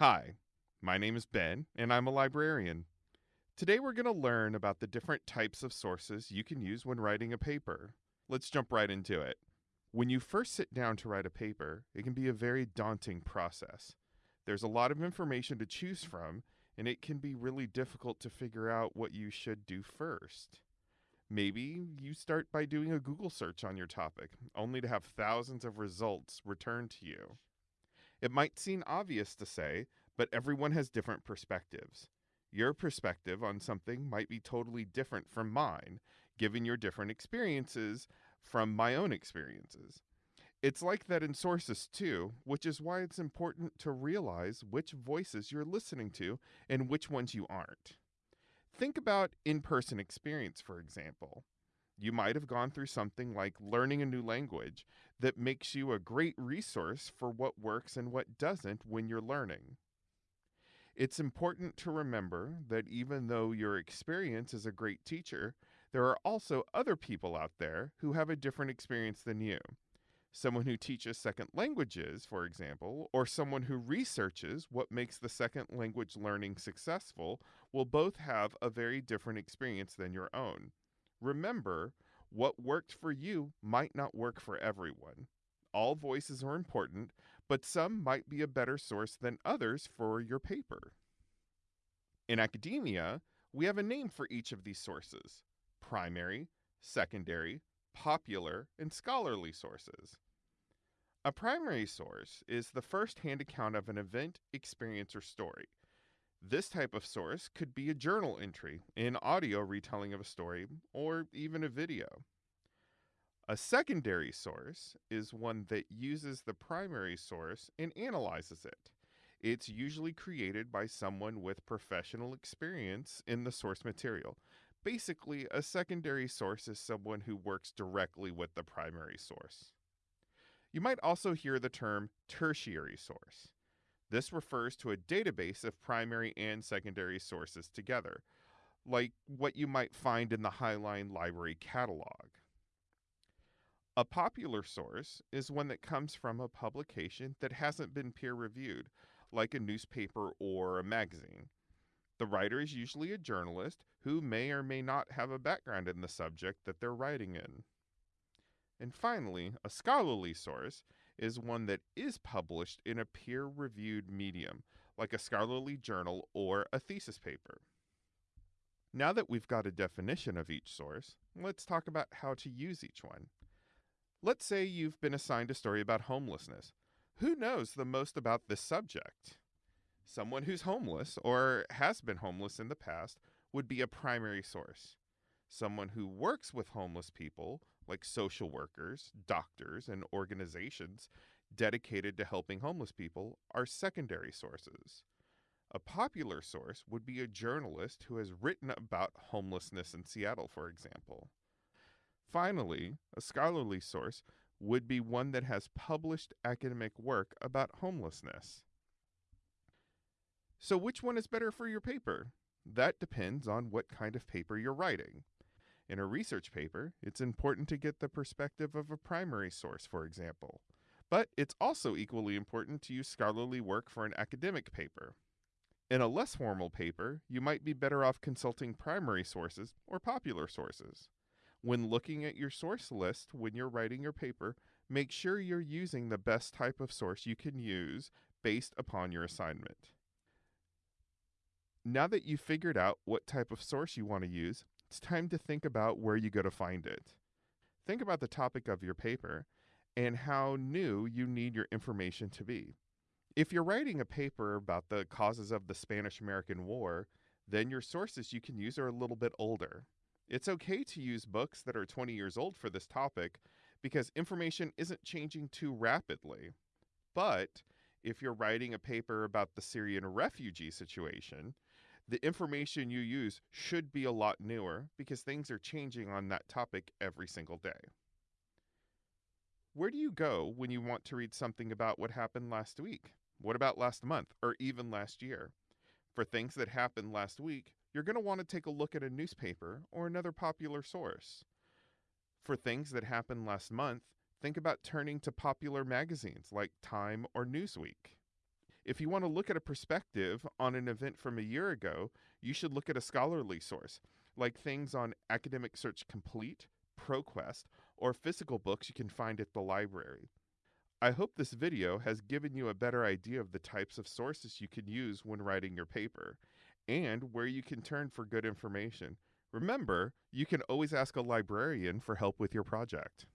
Hi, my name is Ben, and I'm a librarian. Today we're going to learn about the different types of sources you can use when writing a paper. Let's jump right into it. When you first sit down to write a paper, it can be a very daunting process. There's a lot of information to choose from, and it can be really difficult to figure out what you should do first. Maybe you start by doing a Google search on your topic, only to have thousands of results returned to you. It might seem obvious to say, but everyone has different perspectives. Your perspective on something might be totally different from mine, given your different experiences from my own experiences. It's like that in sources too, which is why it's important to realize which voices you're listening to and which ones you aren't. Think about in person experience, for example. You might have gone through something like learning a new language that makes you a great resource for what works and what doesn't when you're learning. It's important to remember that even though your experience is a great teacher, there are also other people out there who have a different experience than you. Someone who teaches second languages, for example, or someone who researches what makes the second language learning successful will both have a very different experience than your own. Remember, what worked for you might not work for everyone. All voices are important, but some might be a better source than others for your paper. In academia, we have a name for each of these sources primary, secondary, popular, and scholarly sources. A primary source is the first hand account of an event, experience, or story. This type of source could be a journal entry, an audio retelling of a story, or even a video. A secondary source is one that uses the primary source and analyzes it. It's usually created by someone with professional experience in the source material. Basically, a secondary source is someone who works directly with the primary source. You might also hear the term tertiary source. This refers to a database of primary and secondary sources together, like what you might find in the Highline Library catalog. A popular source is one that comes from a publication that hasn't been peer reviewed, like a newspaper or a magazine. The writer is usually a journalist who may or may not have a background in the subject that they're writing in. And finally, a scholarly source is one that is published in a peer reviewed medium, like a scholarly journal or a thesis paper. Now that we've got a definition of each source, let's talk about how to use each one. Let's say you've been assigned a story about homelessness. Who knows the most about this subject? Someone who's homeless or has been homeless in the past would be a primary source. Someone who works with homeless people like social workers, doctors, and organizations dedicated to helping homeless people are secondary sources. A popular source would be a journalist who has written about homelessness in Seattle, for example. Finally, a scholarly source would be one that has published academic work about homelessness. So, which one is better for your paper? That depends on what kind of paper you're writing. In a research paper, it's important to get the perspective of a primary source, for example. But it's also equally important to use scholarly work for an academic paper. In a less formal paper, you might be better off consulting primary sources or popular sources. When looking at your source list when you're writing your paper, make sure you're using the best type of source you can use based upon your assignment. Now that you've figured out what type of source you want to use, it's time to think about where you go to find it. Think about the topic of your paper and how new you need your information to be. If you're writing a paper about the causes of the Spanish American War, then your sources you can use are a little bit older. It's okay to use books that are 20 years old for this topic because information isn't changing too rapidly. But if you're writing a paper about the Syrian refugee situation, the information you use should be a lot newer because things are changing on that topic every single day. Where do you go when you want to read something about what happened last week? What about last month or even last year? For things that happened last week, you're going to want to take a look at a newspaper or another popular source. For things that happened last month, think about turning to popular magazines like Time or Newsweek. If you want to look at a perspective on an event from a year ago, you should look at a scholarly source, like things on Academic Search Complete, ProQuest, or physical books you can find at the library. I hope this video has given you a better idea of the types of sources you can use when writing your paper, and where you can turn for good information. Remember, you can always ask a librarian for help with your project.